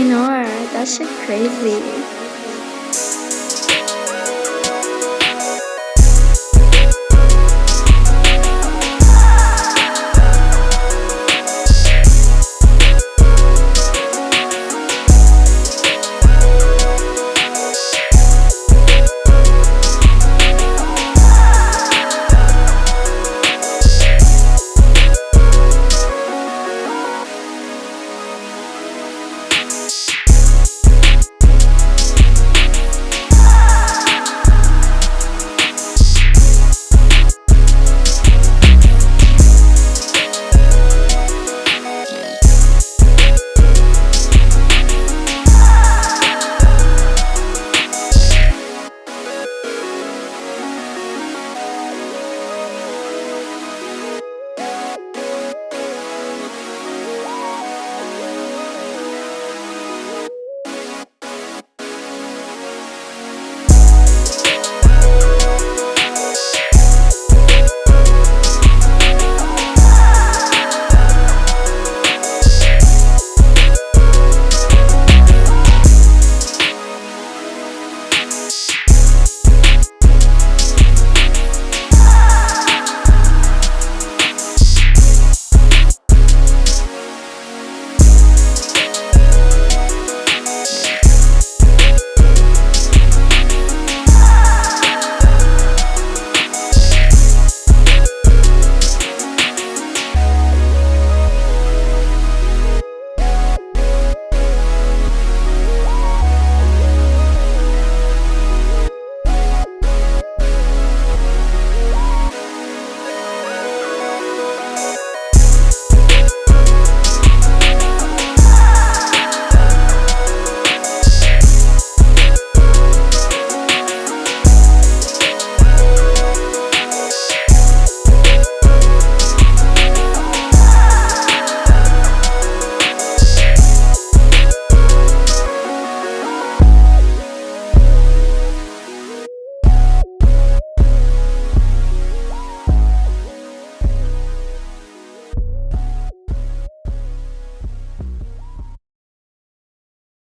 Eleanor, that's crazy.